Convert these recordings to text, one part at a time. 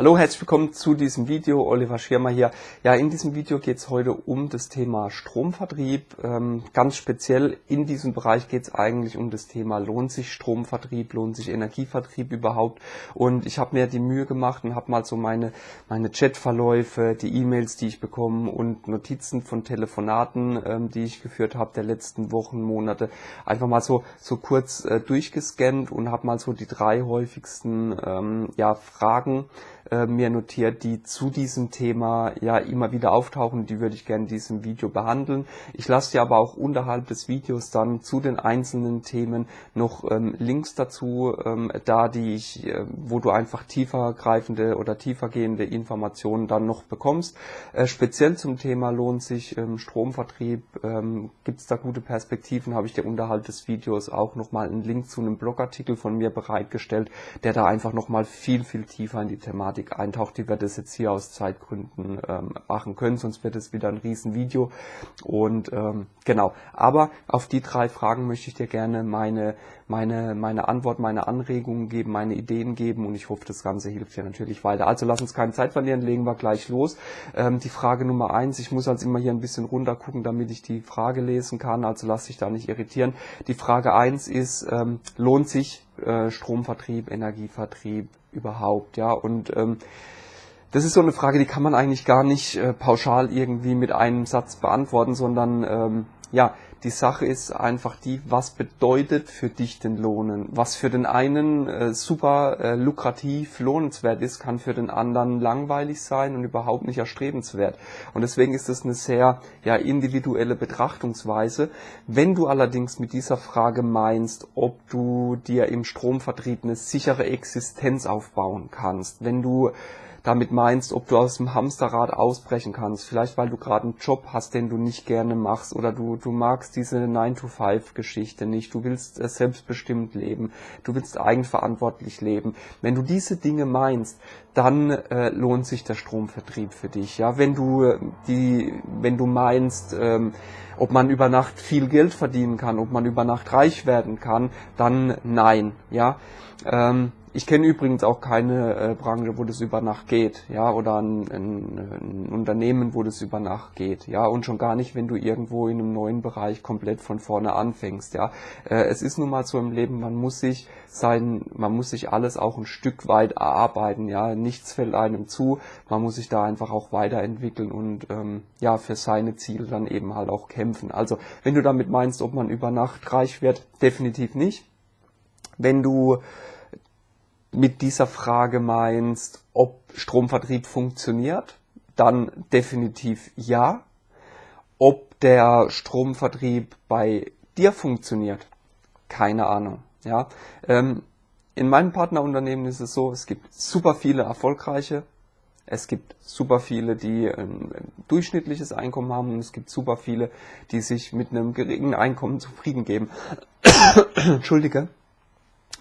Hallo, herzlich willkommen zu diesem Video. Oliver Schirmer hier. Ja, in diesem Video geht es heute um das Thema Stromvertrieb. Ähm, ganz speziell in diesem Bereich geht es eigentlich um das Thema, lohnt sich Stromvertrieb, lohnt sich Energievertrieb überhaupt? Und ich habe mir die Mühe gemacht und habe mal so meine, meine Chatverläufe, die E-Mails, die ich bekomme und Notizen von Telefonaten, ähm, die ich geführt habe der letzten Wochen, Monate, einfach mal so, so kurz äh, durchgescannt und habe mal so die drei häufigsten ähm, ja, Fragen äh, mir notiert, die zu diesem Thema ja immer wieder auftauchen. Die würde ich gerne in diesem Video behandeln. Ich lasse dir aber auch unterhalb des Videos dann zu den einzelnen Themen noch ähm, Links dazu ähm, da, die ich, äh, wo du einfach tiefergreifende oder tiefergehende Informationen dann noch bekommst. Äh, speziell zum Thema lohnt sich ähm, Stromvertrieb, ähm, gibt es da gute Perspektiven, habe ich dir unterhalb des Videos auch nochmal einen Link zu einem Blogartikel von mir bereitgestellt, der da einfach nochmal viel, viel tiefer in die Thematik Thematik eintaucht, die wir das jetzt hier aus Zeitgründen ähm, machen können, sonst wird es wieder ein Riesenvideo. Und ähm, genau, aber auf die drei Fragen möchte ich dir gerne meine, meine, meine Antwort, meine Anregungen geben, meine Ideen geben und ich hoffe, das Ganze hilft dir natürlich weiter. Also lass uns keine Zeit verlieren, legen wir gleich los. Ähm, die Frage Nummer eins, ich muss also immer hier ein bisschen runter gucken, damit ich die Frage lesen kann, also lass dich da nicht irritieren. Die Frage eins ist, ähm, lohnt sich äh, Stromvertrieb, Energievertrieb überhaupt, ja. Und ähm, das ist so eine Frage, die kann man eigentlich gar nicht äh, pauschal irgendwie mit einem Satz beantworten, sondern ähm, ja, die Sache ist einfach die, was bedeutet für dich den Lohnen? Was für den einen äh, super äh, lukrativ, lohnenswert ist, kann für den anderen langweilig sein und überhaupt nicht erstrebenswert. Und deswegen ist es eine sehr ja, individuelle Betrachtungsweise. Wenn du allerdings mit dieser Frage meinst, ob du dir im Stromvertrieb eine sichere Existenz aufbauen kannst, wenn du damit meinst, ob du aus dem Hamsterrad ausbrechen kannst. Vielleicht weil du gerade einen Job hast, den du nicht gerne machst oder du, du magst diese 9-to-5-Geschichte nicht. Du willst selbstbestimmt leben. Du willst eigenverantwortlich leben. Wenn du diese Dinge meinst, dann äh, lohnt sich der Stromvertrieb für dich. Ja, wenn du äh, die, wenn du meinst, ähm, ob man über Nacht viel Geld verdienen kann, ob man über Nacht reich werden kann, dann nein. Ja, ähm, ich kenne übrigens auch keine äh, Branche, wo das über Nacht geht, ja, oder ein, ein, ein, Unternehmen, wo das über Nacht geht, ja, und schon gar nicht, wenn du irgendwo in einem neuen Bereich komplett von vorne anfängst, ja. Äh, es ist nun mal so im Leben, man muss sich sein, man muss sich alles auch ein Stück weit erarbeiten, ja, nichts fällt einem zu, man muss sich da einfach auch weiterentwickeln und ähm, ja, für seine Ziele dann eben halt auch kämpfen. Also, wenn du damit meinst, ob man über Nacht reich wird, definitiv nicht. Wenn du mit dieser Frage meinst, ob Stromvertrieb funktioniert, dann definitiv ja. Ob der Stromvertrieb bei dir funktioniert, keine Ahnung. Ja, ähm, in meinem Partnerunternehmen ist es so, es gibt super viele erfolgreiche, es gibt super viele, die ein, durchschnittliches Einkommen haben und es gibt super viele, die sich mit einem geringen Einkommen zufrieden geben. Entschuldige.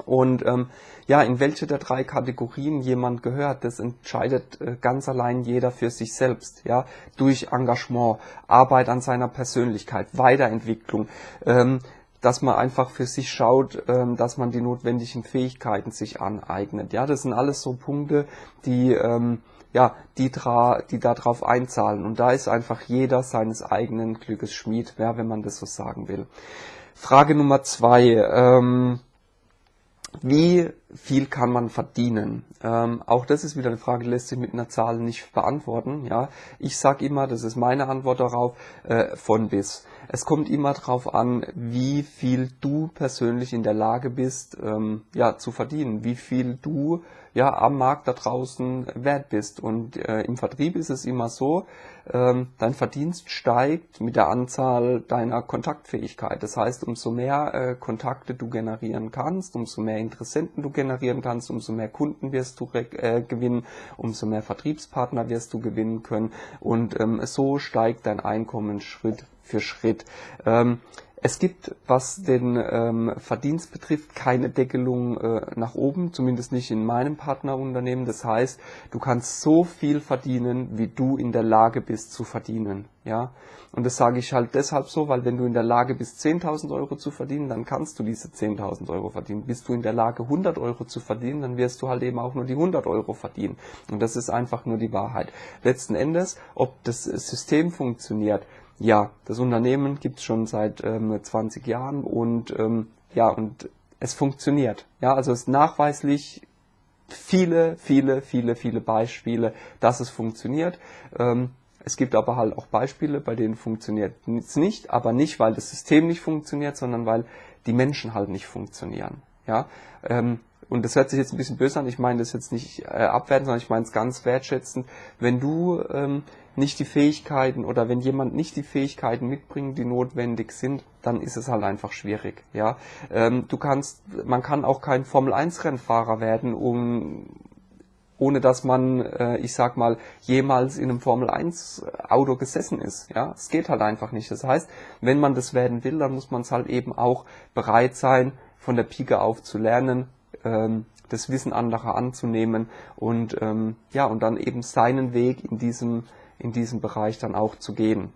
Und ähm, ja, in welche der drei Kategorien jemand gehört, das entscheidet äh, ganz allein jeder für sich selbst, ja, durch Engagement, Arbeit an seiner Persönlichkeit, Weiterentwicklung, ähm, dass man einfach für sich schaut, ähm, dass man die notwendigen Fähigkeiten sich aneignet. Ja, das sind alles so Punkte, die ähm, ja, die, dra die darauf einzahlen. Und da ist einfach jeder seines eigenen Glückes Schmied, ja, wenn man das so sagen will. Frage Nummer zwei. Ähm, wie viel kann man verdienen? Ähm, auch das ist wieder eine Frage, die lässt sich mit einer Zahl nicht beantworten. Ja, ich sage immer, das ist meine Antwort darauf, äh, von bis. Es kommt immer darauf an, wie viel du persönlich in der Lage bist, ähm, ja, zu verdienen, wie viel du ja am Markt da draußen wert bist. Und äh, im Vertrieb ist es immer so, ähm, dein Verdienst steigt mit der Anzahl deiner Kontaktfähigkeit. Das heißt, umso mehr äh, Kontakte du generieren kannst, umso mehr Interessenten du generieren kannst, umso mehr Kunden wirst du äh, gewinnen, umso mehr Vertriebspartner wirst du gewinnen können und ähm, so steigt dein Einkommen Schritt für Schritt. Ähm, es gibt, was den ähm, Verdienst betrifft, keine Deckelung äh, nach oben, zumindest nicht in meinem Partnerunternehmen. Das heißt, du kannst so viel verdienen, wie du in der Lage bist zu verdienen. Ja, und das sage ich halt deshalb so, weil wenn du in der Lage bist, 10.000 Euro zu verdienen, dann kannst du diese 10.000 Euro verdienen. Bist du in der Lage, 100 Euro zu verdienen, dann wirst du halt eben auch nur die 100 Euro verdienen. Und das ist einfach nur die Wahrheit. Letzten Endes, ob das System funktioniert, ja, das Unternehmen gibt es schon seit ähm, 20 Jahren und ähm, ja, und es funktioniert. Ja, also es ist nachweislich viele, viele, viele, viele Beispiele, dass es funktioniert. Ähm, es gibt aber halt auch Beispiele, bei denen funktioniert es nicht, aber nicht, weil das System nicht funktioniert, sondern weil die Menschen halt nicht funktionieren. Ja, ähm, und das hört sich jetzt ein bisschen böse an, ich meine das jetzt nicht äh, abwerten, sondern ich meine es ganz wertschätzend. Wenn du ähm, nicht die Fähigkeiten oder wenn jemand nicht die Fähigkeiten mitbringt, die notwendig sind, dann ist es halt einfach schwierig. Ja, ähm, du kannst, man kann auch kein Formel 1 Rennfahrer werden, um ohne dass man, äh, ich sag mal, jemals in einem Formel 1 Auto gesessen ist. Ja, es geht halt einfach nicht. Das heißt, wenn man das werden will, dann muss man es halt eben auch bereit sein, von der Pike auf zu lernen, ähm, das Wissen anderer anzunehmen und ähm, ja und dann eben seinen Weg in diesem in diesem Bereich dann auch zu gehen.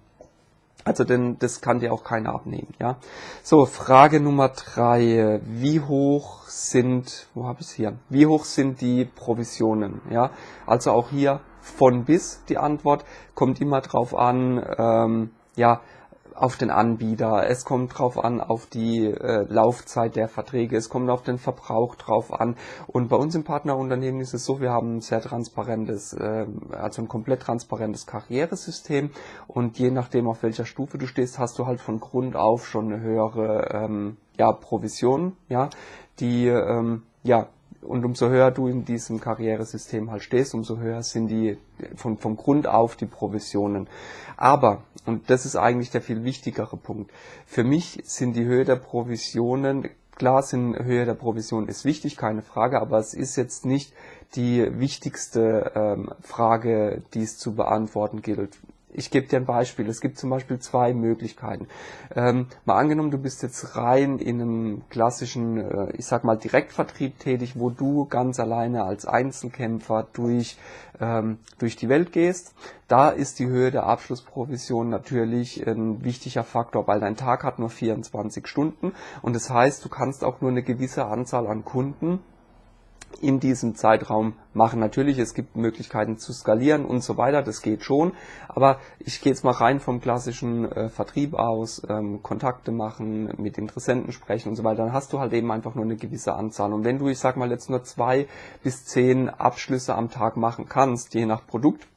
Also denn das kann dir auch keiner abnehmen, ja. So, Frage Nummer drei. Wie hoch sind, wo habe ich hier? Wie hoch sind die Provisionen, ja? Also auch hier von bis die Antwort kommt immer drauf an, ähm, ja, auf den Anbieter, es kommt drauf an, auf die äh, Laufzeit der Verträge, es kommt auf den Verbrauch drauf an. Und bei uns im Partnerunternehmen ist es so, wir haben ein sehr transparentes, äh, also ein komplett transparentes Karrieresystem. Und je nachdem, auf welcher Stufe du stehst, hast du halt von Grund auf schon eine höhere ähm, ja, Provision, ja, die ähm, ja und umso höher du in diesem Karrieresystem halt stehst, umso höher sind die von, vom Grund auf die Provisionen. Aber, und das ist eigentlich der viel wichtigere Punkt, für mich sind die Höhe der Provisionen, klar sind Höhe der Provision ist wichtig, keine Frage, aber es ist jetzt nicht die wichtigste ähm, Frage, die es zu beantworten gilt ich gebe dir ein Beispiel. Es gibt zum Beispiel zwei Möglichkeiten. Ähm, mal angenommen, du bist jetzt rein in einem klassischen, äh, ich sag mal, Direktvertrieb tätig, wo du ganz alleine als Einzelkämpfer durch, ähm, durch die Welt gehst. Da ist die Höhe der Abschlussprovision natürlich ein wichtiger Faktor, weil dein Tag hat nur 24 Stunden und das heißt, du kannst auch nur eine gewisse Anzahl an Kunden in diesem Zeitraum machen. Natürlich, es gibt Möglichkeiten zu skalieren und so weiter, das geht schon, aber ich gehe jetzt mal rein vom klassischen äh, Vertrieb aus, ähm, Kontakte machen, mit Interessenten sprechen und so weiter, dann hast du halt eben einfach nur eine gewisse Anzahl. Und wenn du, ich sag mal, jetzt nur zwei bis zehn Abschlüsse am Tag machen kannst, je nach Produkt,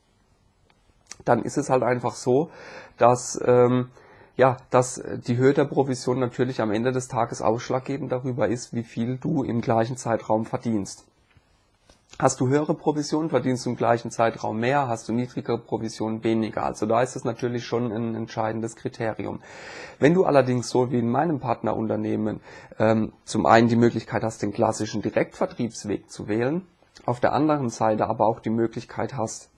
dann ist es halt einfach so, dass ähm, ja, dass die Höhe der Provision natürlich am Ende des Tages ausschlaggebend darüber ist, wie viel du im gleichen Zeitraum verdienst. Hast du höhere Provisionen, verdienst du im gleichen Zeitraum mehr, hast du niedrigere Provisionen weniger. Also da ist es natürlich schon ein entscheidendes Kriterium. Wenn du allerdings so wie in meinem Partnerunternehmen ähm, zum einen die Möglichkeit hast, den klassischen Direktvertriebsweg zu wählen, auf der anderen Seite aber auch die Möglichkeit hast,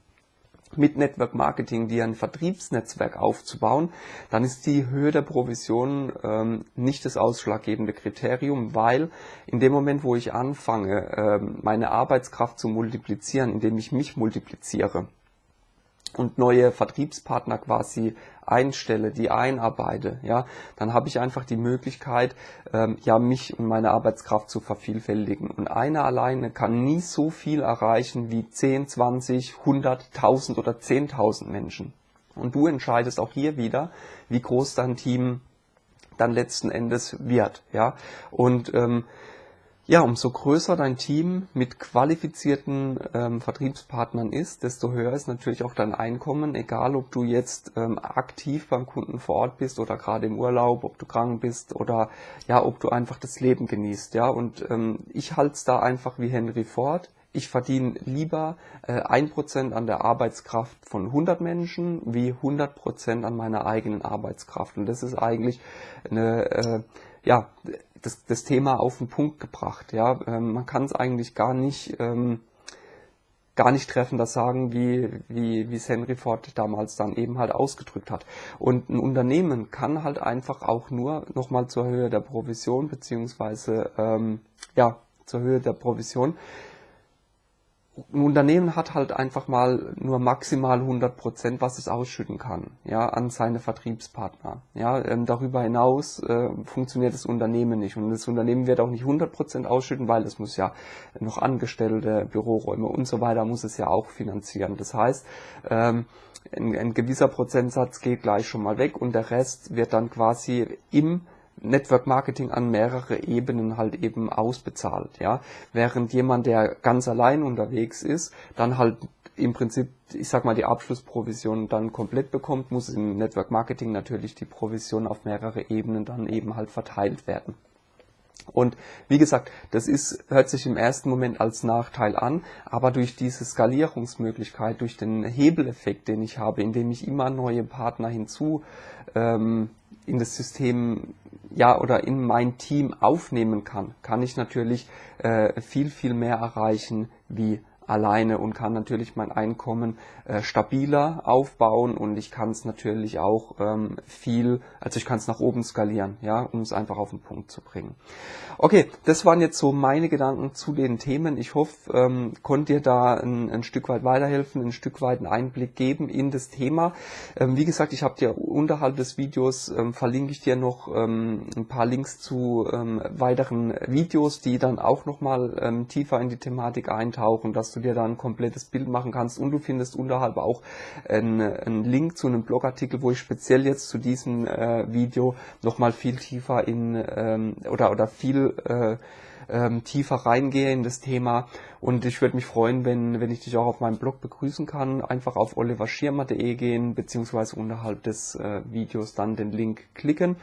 mit Network Marketing dir ein Vertriebsnetzwerk aufzubauen, dann ist die Höhe der Provision ähm, nicht das ausschlaggebende Kriterium, weil in dem Moment, wo ich anfange, ähm, meine Arbeitskraft zu multiplizieren, indem ich mich multipliziere, und neue Vertriebspartner quasi einstelle, die einarbeite, ja, dann habe ich einfach die Möglichkeit, ähm, ja, mich und meine Arbeitskraft zu vervielfältigen. Und einer alleine kann nie so viel erreichen wie 10, 20, 100, 1000 oder 10.000 Menschen. Und du entscheidest auch hier wieder, wie groß dein Team dann letzten Endes wird, ja. Und ähm, ja, umso größer dein Team mit qualifizierten ähm, Vertriebspartnern ist, desto höher ist natürlich auch dein Einkommen, egal ob du jetzt ähm, aktiv beim Kunden vor Ort bist oder gerade im Urlaub, ob du krank bist oder ja, ob du einfach das Leben genießt. Ja, und ähm, ich halte es da einfach wie Henry Ford. Ich verdiene lieber äh, ein äh, Prozent an der Arbeitskraft von 100 Menschen wie 100 Prozent an meiner eigenen Arbeitskraft. Und das ist eigentlich eine, äh, ja, das, das Thema auf den Punkt gebracht. Ja, ähm, man kann es eigentlich gar nicht ähm, gar nicht treffender sagen, wie, wie, wie es Henry Ford damals dann eben halt ausgedrückt hat. Und ein Unternehmen kann halt einfach auch nur nochmal zur Höhe der Provision beziehungsweise ähm, ja zur Höhe der Provision ein Unternehmen hat halt einfach mal nur maximal 100 Prozent, was es ausschütten kann, ja, an seine Vertriebspartner. Ja, ähm, darüber hinaus äh, funktioniert das Unternehmen nicht und das Unternehmen wird auch nicht 100 Prozent ausschütten, weil es muss ja noch Angestellte, Büroräume und so weiter muss es ja auch finanzieren. Das heißt, ähm, ein, ein gewisser Prozentsatz geht gleich schon mal weg und der Rest wird dann quasi im Network Marketing an mehrere Ebenen halt eben ausbezahlt, ja. Während jemand, der ganz allein unterwegs ist, dann halt im Prinzip, ich sag mal, die Abschlussprovision dann komplett bekommt, muss im Network Marketing natürlich die Provision auf mehrere Ebenen dann eben halt verteilt werden. Und wie gesagt, das ist, hört sich im ersten Moment als Nachteil an, aber durch diese Skalierungsmöglichkeit, durch den Hebeleffekt, den ich habe, indem ich immer neue Partner hinzu ähm, in das System ja oder in mein Team aufnehmen kann, kann ich natürlich äh, viel, viel mehr erreichen wie alleine und kann natürlich mein Einkommen äh, stabiler aufbauen und ich kann es natürlich auch ähm, viel, also ich kann es nach oben skalieren, ja, um es einfach auf den Punkt zu bringen. Okay, das waren jetzt so meine Gedanken zu den Themen. Ich hoffe, ähm, konnte dir da ein, ein, Stück weit weiterhelfen, ein Stück weit einen Einblick geben in das Thema. Ähm, wie gesagt, ich habe dir unterhalb des Videos ähm, verlinke ich dir noch ähm, ein paar Links zu ähm, weiteren Videos, die dann auch nochmal ähm, tiefer in die Thematik eintauchen, dass du dir da ein komplettes Bild machen kannst und du findest unterhalb auch einen, Link zu einem Blogartikel, wo ich speziell jetzt zu diesem äh, Video nochmal viel tiefer in ähm, oder oder viel äh, ähm, tiefer reingehe in das Thema. Und ich würde mich freuen, wenn, wenn ich dich auch auf meinem Blog begrüßen kann. Einfach auf oliverschirmer.de gehen, beziehungsweise unterhalb des äh, Videos dann den Link klicken.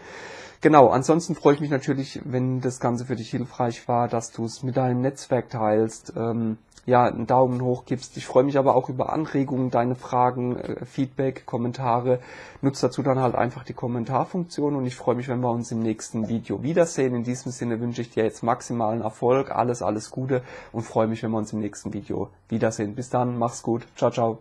Genau, ansonsten freue ich mich natürlich, wenn das Ganze für dich hilfreich war, dass du es mit deinem Netzwerk teilst. Ähm, ja, einen Daumen hoch gibst. Ich freue mich aber auch über Anregungen, deine Fragen, äh, Feedback, Kommentare. Nutzt dazu dann halt einfach die Kommentarfunktion und ich freue mich, wenn wir uns im nächsten Video wiedersehen. In diesem Sinne wünsche ich dir jetzt maximalen Erfolg, alles, alles Gute und freue mich, wenn wir uns im nächsten Video wiedersehen. Bis dann, mach's gut. Ciao, ciao.